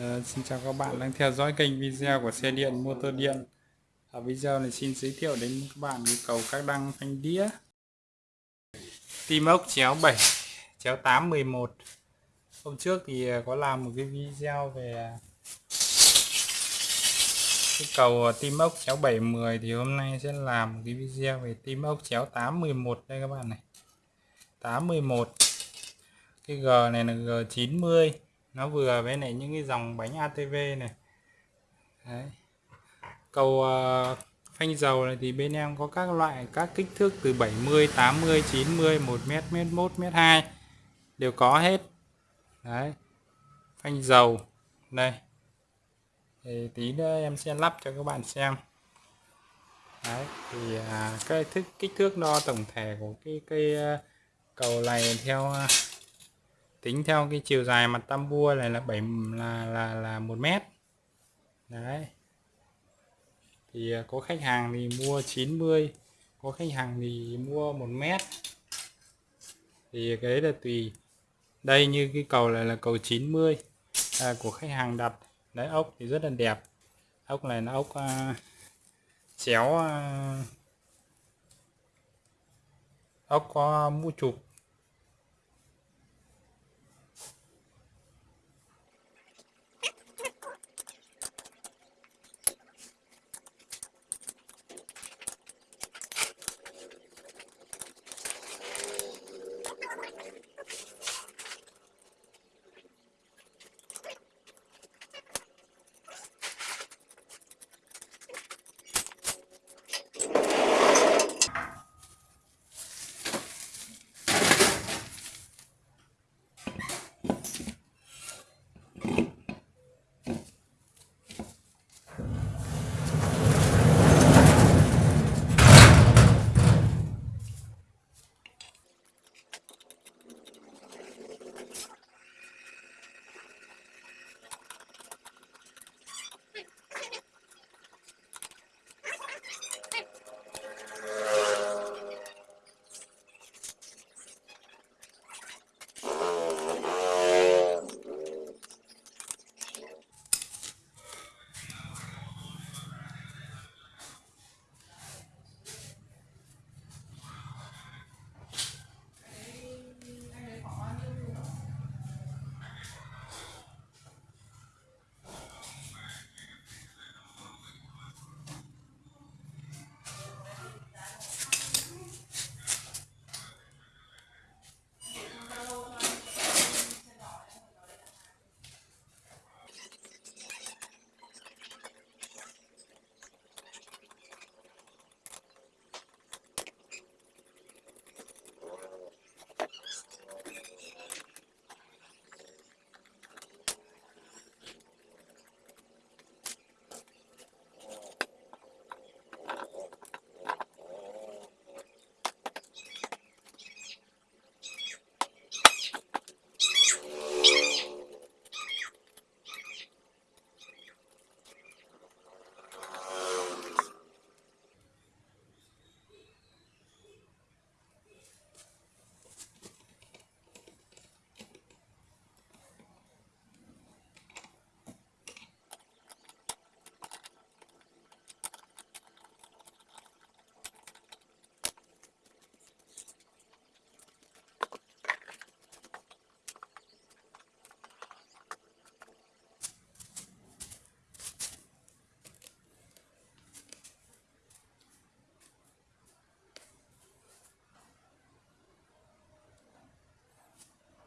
Ờ, xin chào các bạn đang theo dõi kênh video của xe điện motor điện. Ở video này xin giới thiệu đến các bạn nhu cầu các đăng phanh đĩa. Tim ốc chéo 7 chéo 8 11 hôm trước thì ờ, có làm một cái video về cái cầu tim ốc chéo 7 10 thì hôm nay sẽ làm một cái video về tim ốc chéo 8 11 đây các bạn này. 8 11 cái G này là G90 nó vừa với lại những cái dòng bánh ATV này. Đấy. cầu uh, phanh dầu này thì bên em có các loại các kích thước từ 70 80 90 1 m m 1 m 2 đều có hết. Đấy. Phanh dầu. Đây. Thì tí nữa em sẽ lắp cho các bạn xem. Đấy thì à, cái thức kích thước đo tổng thể của cái cây uh, cầu này theo uh, tính theo cái chiều dài mặt tam bua này là 7 là là là 1 mét. Đấy. Thì à, có khách hàng thì mua 90 có khách hàng thì mua 1 mét. Thì cái đấy là tùy. Đây như cái cầu này là cầu 90 à, của khách hàng đặt. Đấy ốc thì rất là đẹp. Ốc này là ốc à, chéo à, ốc có mũ chụp.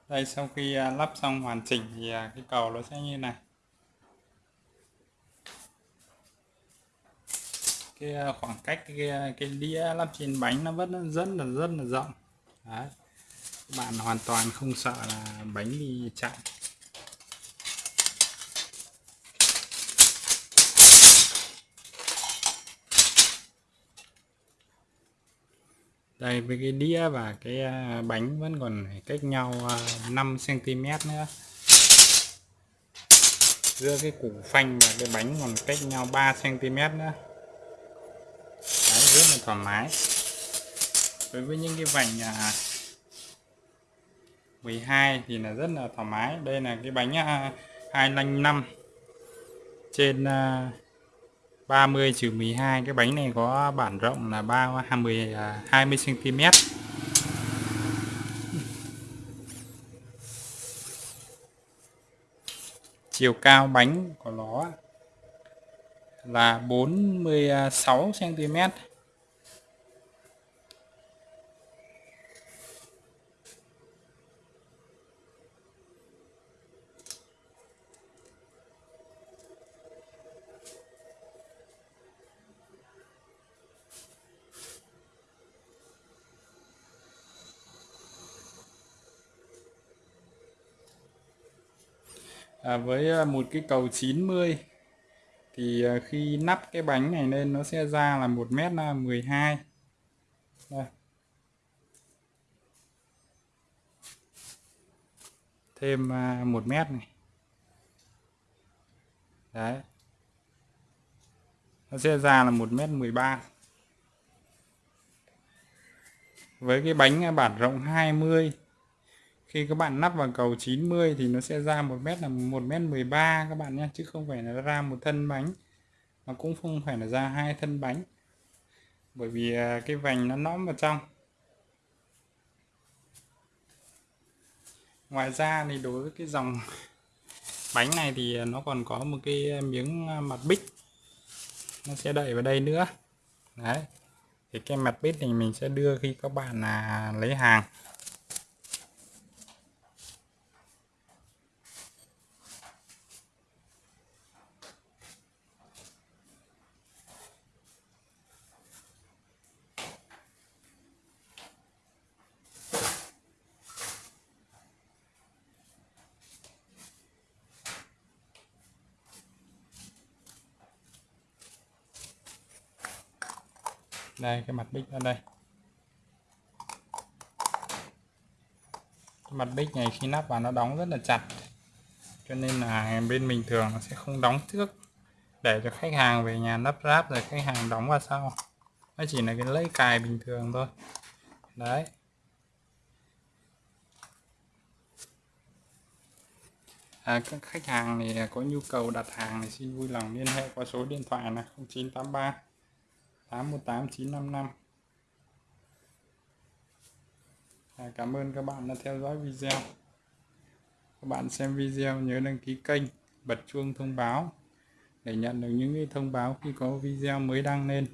Đây sau khi à, lắp xong hoàn chỉnh thì à, cái cầu nó sẽ như này. Cái à, khoảng cách cái, cái đĩa lắp trên bánh nó vẫn rất là rất là rộng. Đấy. bạn hoàn toàn không sợ là bánh bị chặn đây với cái đĩa và cái à, bánh vẫn còn cách nhau à, 5 cm nữa. Giữa cái củ phanh và cái bánh còn cách nhau 3 cm nữa. Đấy, rất là thoải mái. Đối với những cái vành à, 12 thì là rất là thoải mái. Đây là cái bánh 255 trên 30 trừ 12 cái bánh này có bản rộng là 3 20 20 cm chiều cao bánh của nó là 46 cm à, với à, một cái cầu 90 thì à, khi nắp cái bánh này lên nó sẽ ra là 1 mét à, 12 Đây. thêm một mét này. Đấy. Nó sẽ ra là một mét 13 với cái bánh bản rộng 20 khi các bạn nắp vào cầu 90 thì nó sẽ ra một mét là một mét 13 các bạn nhé, chứ không phải là ra một thân bánh. Mà cũng không phải là ra hai thân bánh. Bởi vì à, cái vành nó nõm vào trong. Ngoài ra thì đối với cái dòng bánh này thì à, nó còn có một cái miếng à, mặt bích. Nó sẽ đậy vào đây nữa. Đấy. Thì cái mặt bích này mình sẽ đưa khi các bạn là lấy hàng. Đây cái mặt bích ở đây. Cái mặt bích này khi nắp vào nó đóng rất là chặt. Cho nên là bên mình thường nó sẽ không đóng trước. Để cho khách hàng về nhà lắp ráp rồi khách hàng đóng vào sau. Nó chỉ là cái lấy cài bình thường thôi. Đấy. À, các khách hàng thì có nhu cầu đặt hàng thì xin vui lòng liên hệ qua số điện thoại là 0983 818955 à, Cảm ơn các bạn đã theo dõi video. Các bạn xem video nhớ đăng ký kênh bật chuông thông báo để nhận được những thông báo khi có video mới đăng lên.